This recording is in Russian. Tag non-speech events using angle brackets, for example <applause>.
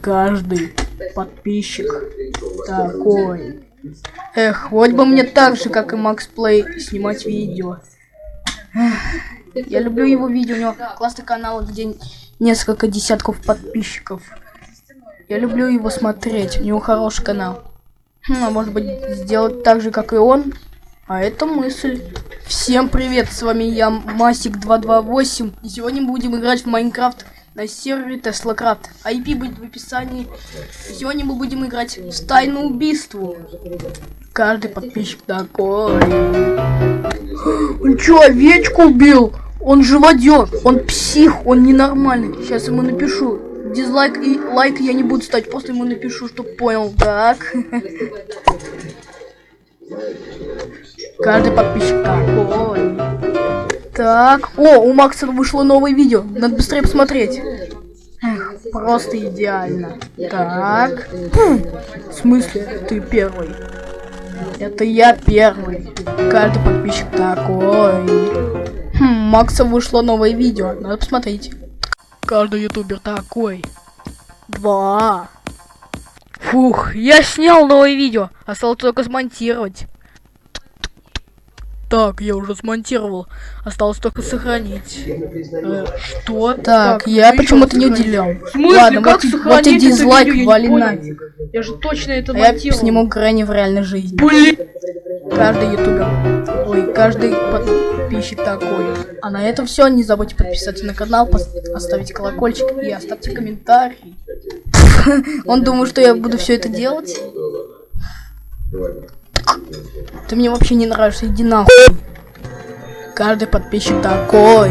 Каждый подписчик такой. Эх, вот бы мне так же, как и Макс Плей, снимать видео. Эх, я люблю его видео, у него классный канал, где несколько десятков подписчиков. Я люблю его смотреть, у него хороший канал. Хм, а может быть сделать так же, как и он? А это мысль. Всем привет, с вами я, Масик228. И сегодня будем играть в Майнкрафт на сервере TeslaCraft. IP будет в описании. Сегодня мы будем играть в тайну убийству. Каждый подписчик такой. <gasps> Он что, овечку убил? Он живодер, он псих, он ненормальный. Сейчас ему напишу. Дизлайк и лайк я не буду ставить, просто ему напишу, чтоб понял. Так. <laughs> Каждый подписчик такой. Так. О, у Макса вышло новое видео. Надо быстрее посмотреть. Эх, просто идеально. Так. Хм, в смысле, ты первый? Это я первый. Каждый подписчик такой. Хм, Макса вышло новое видео. Надо посмотреть. Каждый ютубер такой. Два. Фух, я снял новое видео. Осталось только смонтировать. Так, я уже смонтировал. Осталось только сохранить. Э, что? Так, так я почему-то не уделял. Ладно, как вот, вот и дизлайк, вали нафиг. Я же точно это а Я сниму Грэнни в реальной жизни. Блин! Каждый ютубер. Ой, каждый подписчик такой. А на этом все. Не забудьте подписаться на канал, оставить колокольчик и оставьте комментарий. <laughs> Он думал, что я буду все это делать. Ты мне вообще не нравишься, иди нахуй. Каждый подписчик такой.